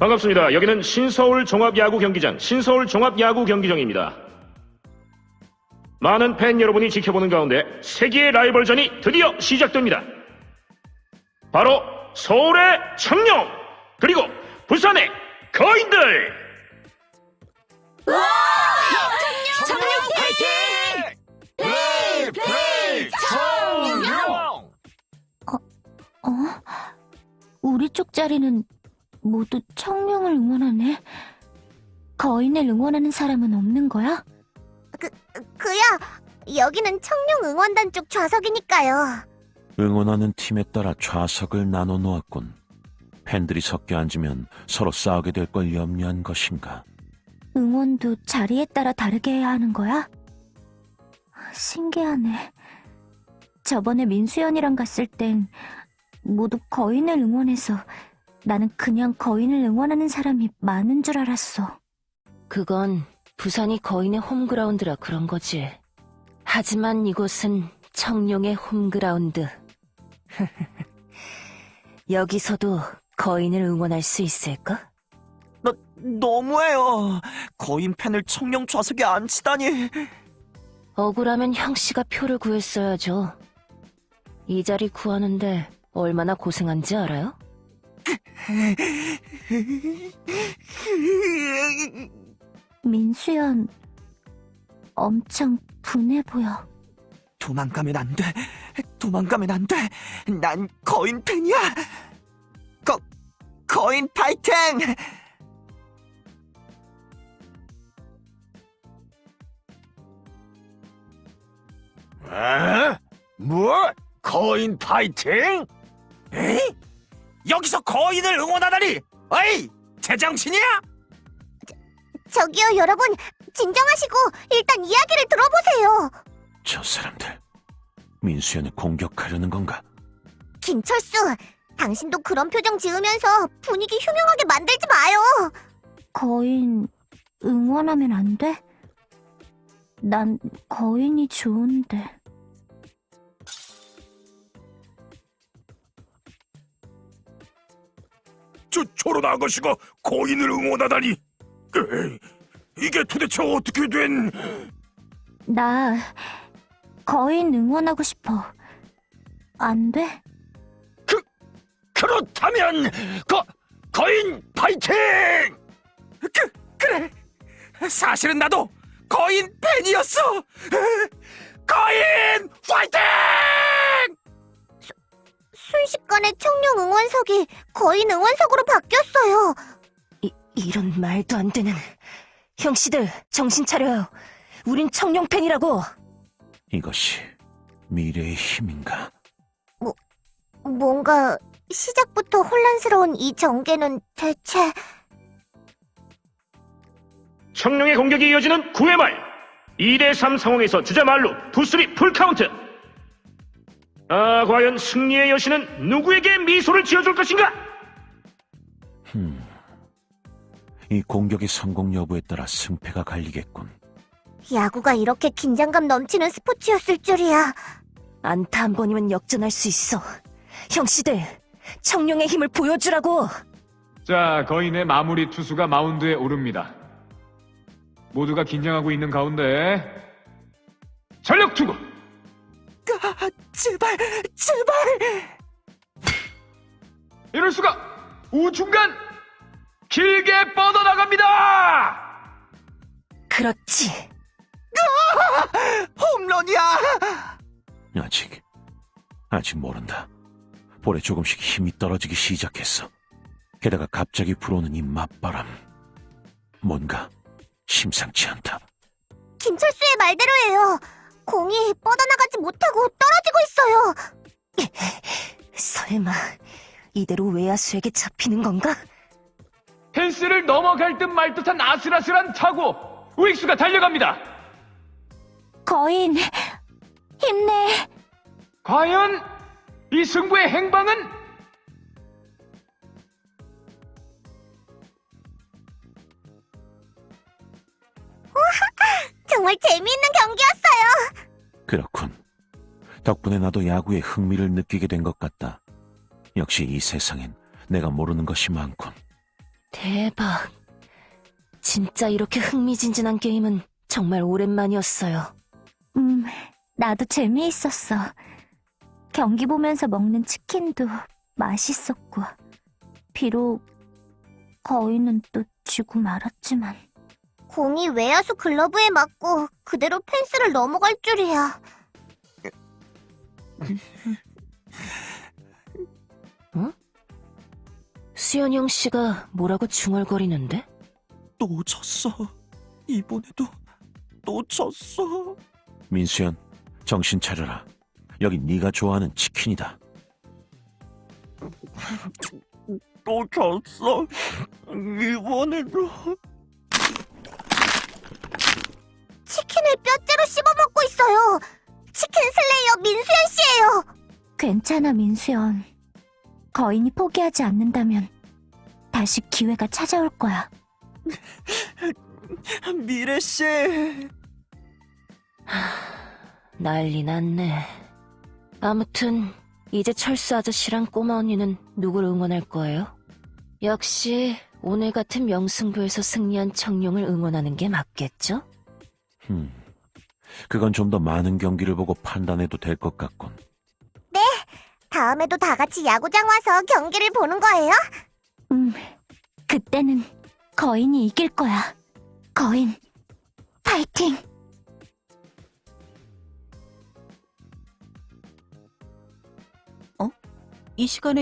반갑습니다. 여기는 신서울 종합야구 경기장, 신서울 종합야구 경기장입니다. 많은 팬 여러분이 지켜보는 가운데 세계의 라이벌전이 드디어 시작됩니다. 바로 서울의 청룡, 그리고 부산의 거인들! 청룡 파이팅! 플레이 플레이 청룡! 어? 우리 쪽 자리는 모두 청룡을 응원하네. 거인을 응원하는 사람은 없는 거야? 그야 여기는 청룡 응원단 쪽 좌석이니까요. 응원하는 팀에 따라 좌석을 나눠 놓았군. 팬들이 섞여 앉으면 서로 싸우게 될 걸 염려한 것인가. 응원도 자리에 따라 다르게 해야 하는 거야? 신기하네. 저번에 민수연이랑 갔을 땐 모두 거인을 응원해서 나는 그냥 거인을 응원하는 사람이 많은 줄 알았어. 그건 부산이 거인의 홈그라운드라 그런 거지. 하지만 이곳은 청룡의 홈그라운드. 여기서도 거인을 응원할 수 있을까? 너, 너무해요. 거인 팬을 청룡 좌석에 앉히다니. 억울하면 형씨가 표를 구했어야죠. 이 자리 구하는데 얼마나 고생한지 알아요? 민수연 엄청 분해 보여. 도망가면 안 돼. 도망가면 안 돼. 난 거인 팬이야. 거, 거인 파이팅! 에? 뭐? 거인 파이팅? 에이? 여기서 거인을 응원하다니! 어이! 제정신이야? 저기요 여러분 진정하시고 일단 이야기를 들어보세요. 저 사람들. 민수연을 공격하려는 건가? 김철수, 당신도 그런 표정 지으면서 분위기 흉흉하게 만들지 마요. 거인 응원하면 안 돼? 난 거인이 좋은데. 저 저런 아가씨가 거인을 응원하다니. 에이, 이게 도대체 어떻게 된? 나 거인 응원하고 싶어. 안 돼? 그렇다면 거 거인 파이팅! 그, 그래. 사실은 나도 거인 팬이었어. 거인 파이팅! 순식간에 청룡 응원석이 거인 응원석으로 바뀌었어요. 이, 이런 말도 안 되는. 형씨들, 정신 차려요. 우린 청룡 팬이라고! 이것이 미래의 힘인가? 뭔가 시작부터 혼란스러운 이 전개는 대체 청룡의 공격이 이어지는 9회 말 2대3 상황에서 주자 만루 two three 풀카운트 아 과연 승리의 여신은 누구에게 미소를 지어줄 것인가 이 공격의 성공 여부에 따라 승패가 갈리겠군. 야구가 이렇게 긴장감 넘치는 스포츠였을 줄이야. 안타 한 번이면 역전할 수 있어. 형씨들, 청룡의 힘을 보여주라고! 자, 거인의 마무리 투수가 마운드에 오릅니다. 모두가 긴장하고 있는 가운데 전력 투구! 아, 제발, 제발! 이럴 수가! 우중간 길게 뻗어나갑니다! 그렇지. 홈런이야! 아직, 아직 모른다. 볼에 조금씩 힘이 떨어지기 시작했어. 게다가 갑자기 불어오는 이 맞바람. 뭔가 심상치 않다. 김철수의 말대로예요. 공이 뻗어나가지 못하고. 설마, 이대로 외야수에게 잡히는 건가? 펜스를 넘어갈 듯 말 듯한 아슬아슬한 타구! 우익수가 달려갑니다! 거인 힘내. 과연 이 승부의 행방은? 정말 재미있는 경기였어요. 그렇군. 덕분에 나도 야구에 흥미를 느끼게 된 것 같다. 역시 이 세상엔 내가 모르는 것이 많군. 대박. 진짜 이렇게 흥미진진한 게임은 정말 오랜만이었어요. 음, 나도 재미있었어. 경기 보면서 먹는 치킨도 맛있었고. 비록 거인은 또 지고 말았지만. 공이 외야수 글러브에 맞고 그대로 펜스를 넘어갈 줄이야. 수현영 씨가 뭐라고 중얼거리는데? 또 졌어. 이번에도 또 졌어. 민수연, 정신 차려라. 여기 네가 좋아하는 치킨이다. 또 졌어. 이번에도. 치킨을 뼈째로 씹어먹고 있어요. 치킨 슬레이어 민수연 씨예요. 괜찮아, 민수연. 거인이 포기하지 않는다면 다시 기회가 찾아올 거야. 미래씨. 난리 났네. 아무튼 이제 철수 아저씨랑 꼬마 언니는 누굴 응원할 거예요? 역시 오늘 같은 명승부에서 승리한 청룡을 응원하는 게 맞겠죠? 음, 그건 좀 더 많은 경기를 보고 판단해도 될 것 같군. 다음에도 다 같이 야구장 와서 경기를 보는 거예요? 음, 그때는 거인이 이길 거야. 거인, 파이팅! 이 시간에